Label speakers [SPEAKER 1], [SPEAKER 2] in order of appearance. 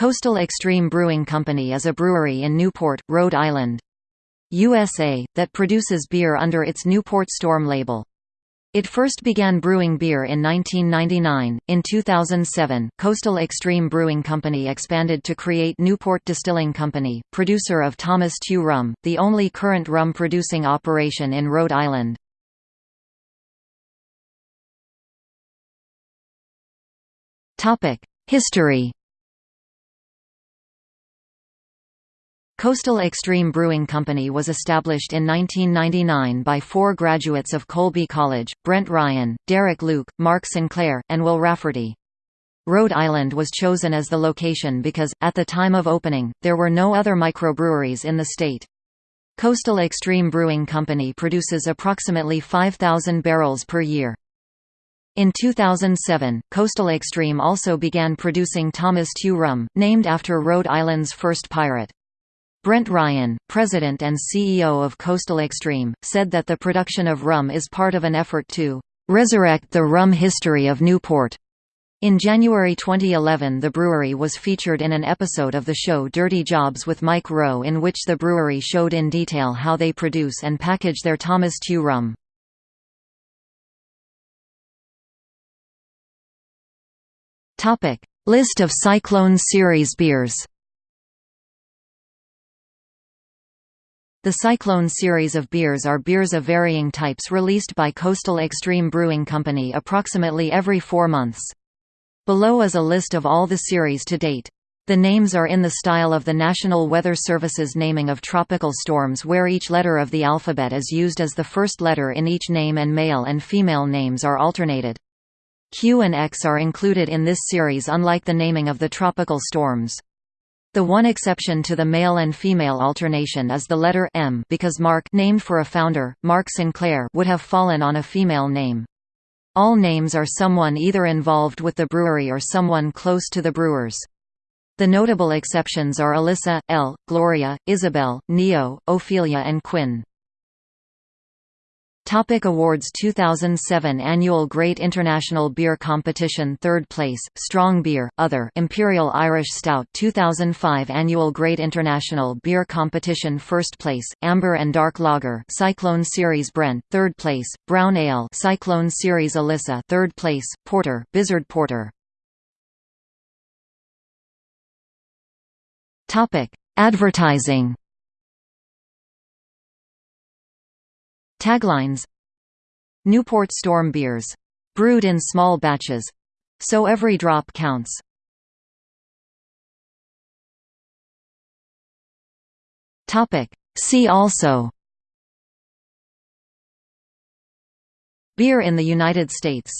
[SPEAKER 1] Coastal Extreme Brewing Company is a brewery in Newport, Rhode Island. USA, that produces beer under its Newport Storm label. It first began brewing beer in 1999. In 2007, Coastal Extreme Brewing Company expanded to create Newport Distilling Company, producer of Thomas Tew rum, the only current rum producing operation in Rhode Island. History Coastal Extreme Brewing Company was established in 1999 by four graduates of Colby College, Brent Ryan, Derek Luke, Mark Sinclair, and Will Rafferty. Rhode Island was chosen as the location because, at the time of opening, there were no other microbreweries in the state. Coastal Extreme Brewing Company produces approximately 5,000 barrels per year. In 2007, Coastal Extreme also began producing Thomas Tew rum, named after Rhode Island's first pirate. Brent Ryan, president and CEO of Coastal Extreme, said that the production of rum is part of an effort to resurrect the rum history of Newport. In January 2011 the brewery was featured in an episode of the show Dirty Jobs with Mike Rowe in which the brewery showed in detail how they produce and package their Thomas Tew rum. List of Cyclone Series beers The Cyclone series of beers are beers of varying types released by Coastal Extreme Brewing Company approximately every four months. Below is a list of all the series to date. The names are in the style of the National Weather Service's naming of tropical storms where each letter of the alphabet is used as the first letter in each name and male and female names are alternated. Q and X are included in this series unlike the naming of the tropical storms. The one exception to the male and female alternation is the letter M because Mark named for a founder, Mark Sinclair would have fallen on a female name. All names are someone either involved with the brewery or someone close to the brewers. The notable exceptions are Alyssa, Elle, Gloria, Isabel, Neo, Ophelia and Quinn. Topic awards 2007 Annual Great International Beer Competition 3rd place, Strong Beer, Other Imperial Irish Stout 2005 Annual Great International Beer Competition 1st place, Amber and Dark Lager Cyclone Series Brent 3rd place, Brown Ale Cyclone Series Alyssa 3rd place, Porter, Blizzard Porter. Advertising Taglines Newport Storm beers. Brewed in small batches. So every drop counts. See also Beer in the United States